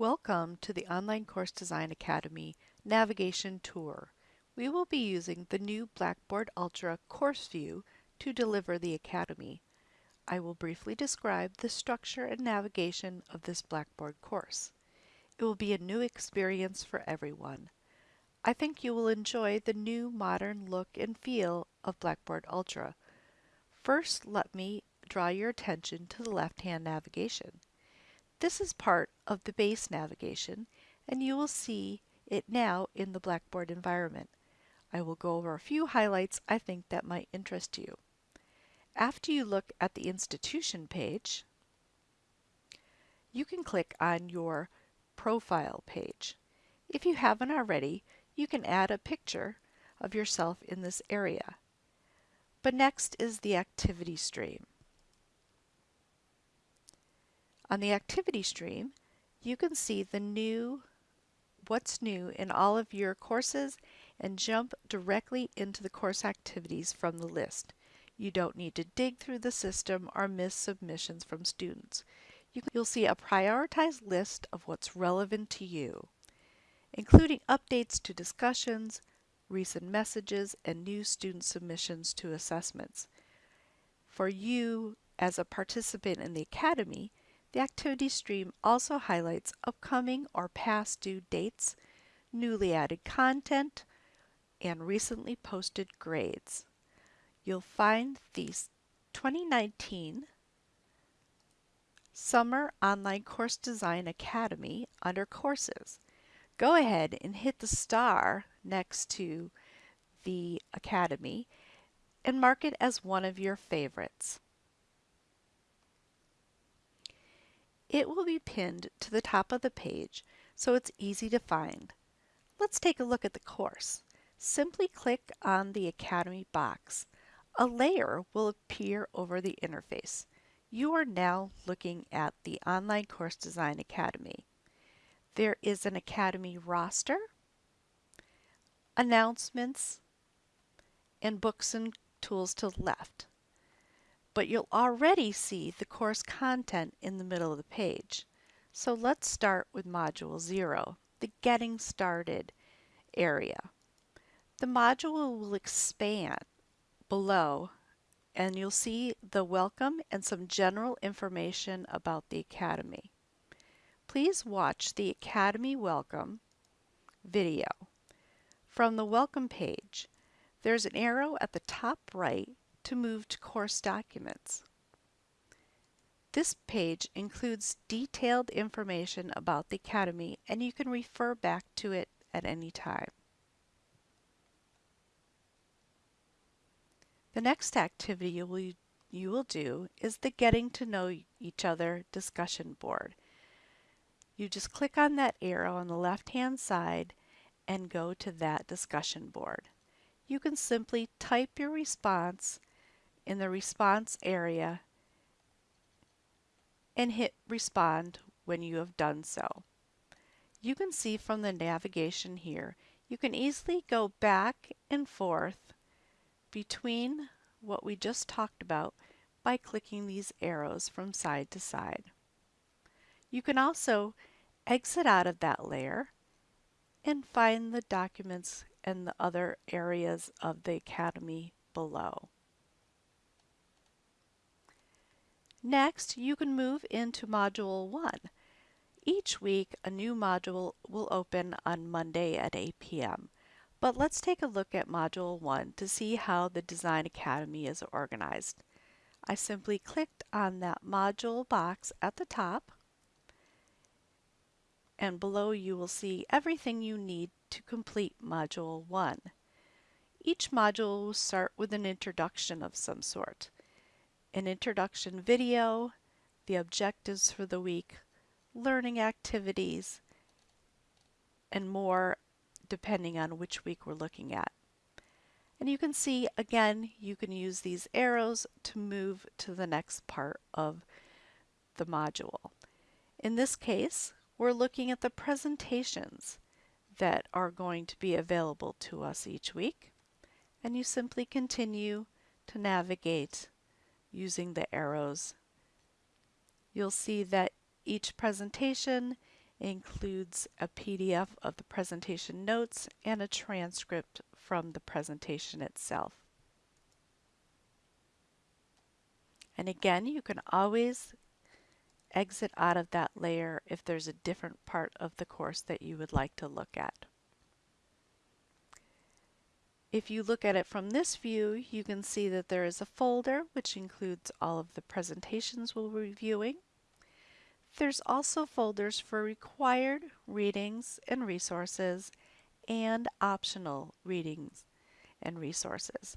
Welcome to the Online Course Design Academy Navigation Tour. We will be using the new Blackboard Ultra Course View to deliver the Academy. I will briefly describe the structure and navigation of this Blackboard course. It will be a new experience for everyone. I think you will enjoy the new modern look and feel of Blackboard Ultra. First, let me draw your attention to the left-hand navigation. This is part of the base navigation and you will see it now in the Blackboard environment. I will go over a few highlights I think that might interest you. After you look at the institution page, you can click on your profile page. If you haven't already, you can add a picture of yourself in this area. But next is the activity stream. On the activity stream, you can see the new what's new in all of your courses and jump directly into the course activities from the list. You don't need to dig through the system or miss submissions from students. You will see a prioritized list of what's relevant to you, including updates to discussions, recent messages, and new student submissions to assessments. For you as a participant in the Academy, the activity stream also highlights upcoming or past due dates, newly added content, and recently posted grades. You'll find the 2019 Summer Online Course Design Academy under Courses. Go ahead and hit the star next to the Academy and mark it as one of your favorites. It will be pinned to the top of the page so it's easy to find. Let's take a look at the course. Simply click on the Academy box. A layer will appear over the interface. You are now looking at the Online Course Design Academy. There is an Academy roster, announcements, and books and tools to the left but you'll already see the course content in the middle of the page. So let's start with Module 0, the Getting Started area. The module will expand below and you'll see the welcome and some general information about the Academy. Please watch the Academy Welcome video. From the Welcome page, there's an arrow at the top right to move to course documents. This page includes detailed information about the Academy and you can refer back to it at any time. The next activity you will, you will do is the Getting to Know Each Other discussion board. You just click on that arrow on the left hand side and go to that discussion board. You can simply type your response in the response area and hit respond when you have done so. You can see from the navigation here, you can easily go back and forth between what we just talked about by clicking these arrows from side to side. You can also exit out of that layer and find the documents and the other areas of the Academy below. Next, you can move into Module 1. Each week, a new module will open on Monday at 8 p.m. But let's take a look at Module 1 to see how the Design Academy is organized. I simply clicked on that module box at the top and below you will see everything you need to complete Module 1. Each module will start with an introduction of some sort an introduction video, the objectives for the week, learning activities, and more depending on which week we're looking at. And you can see, again, you can use these arrows to move to the next part of the module. In this case, we're looking at the presentations that are going to be available to us each week. And you simply continue to navigate using the arrows. You'll see that each presentation includes a PDF of the presentation notes and a transcript from the presentation itself. And again, you can always exit out of that layer if there's a different part of the course that you would like to look at. If you look at it from this view, you can see that there is a folder which includes all of the presentations we'll be reviewing. There's also folders for required readings and resources and optional readings and resources.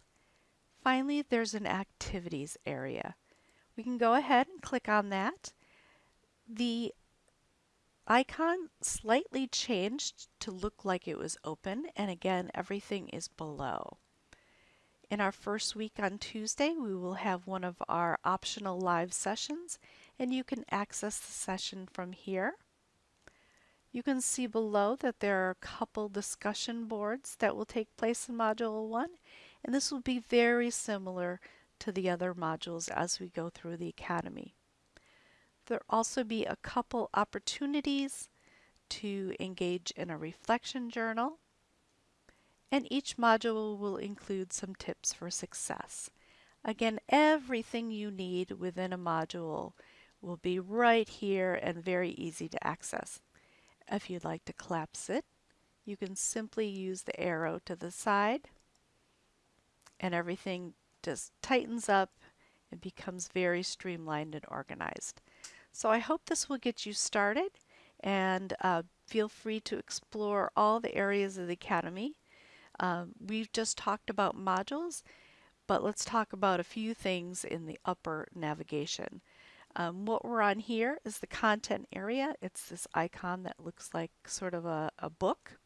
Finally, there's an activities area. We can go ahead and click on that. The icon slightly changed to look like it was open and again everything is below. In our first week on Tuesday we will have one of our optional live sessions and you can access the session from here. You can see below that there are a couple discussion boards that will take place in Module 1 and this will be very similar to the other modules as we go through the Academy. There'll also be a couple opportunities to engage in a reflection journal and each module will include some tips for success. Again, everything you need within a module will be right here and very easy to access. If you'd like to collapse it, you can simply use the arrow to the side and everything just tightens up and becomes very streamlined and organized. So I hope this will get you started and uh, feel free to explore all the areas of the Academy. Um, we've just talked about modules, but let's talk about a few things in the upper navigation. Um, what we're on here is the content area. It's this icon that looks like sort of a, a book.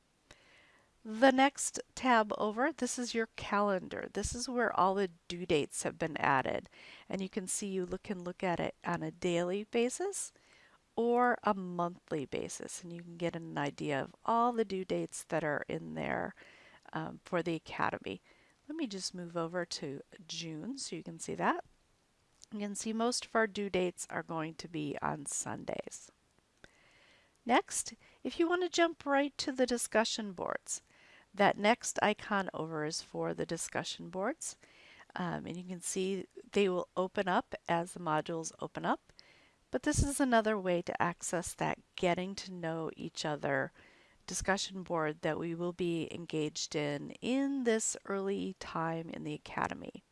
The next tab over, this is your calendar. This is where all the due dates have been added. And you can see you look, can look at it on a daily basis or a monthly basis. And you can get an idea of all the due dates that are in there um, for the Academy. Let me just move over to June so you can see that. You can see most of our due dates are going to be on Sundays. Next, if you want to jump right to the discussion boards, that next icon over is for the discussion boards. Um, and you can see they will open up as the modules open up. But this is another way to access that getting to know each other discussion board that we will be engaged in in this early time in the Academy.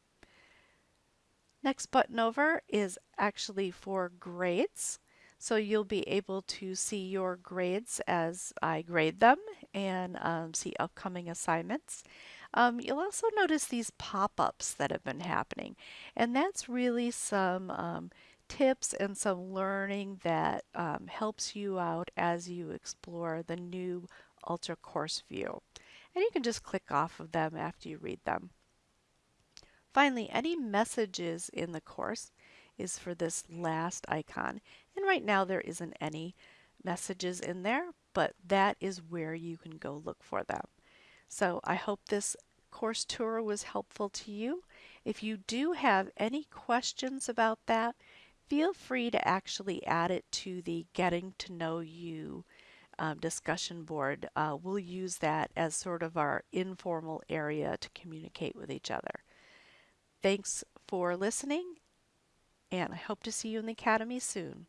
Next button over is actually for grades. So you'll be able to see your grades as I grade them and um, see upcoming assignments. Um, you'll also notice these pop-ups that have been happening and that's really some um, tips and some learning that um, helps you out as you explore the new Ultra Course View. And you can just click off of them after you read them. Finally, any messages in the course is for this last icon. Right now there isn't any messages in there, but that is where you can go look for them. So I hope this course tour was helpful to you. If you do have any questions about that, feel free to actually add it to the Getting to Know You um, discussion board. Uh, we'll use that as sort of our informal area to communicate with each other. Thanks for listening, and I hope to see you in the Academy soon.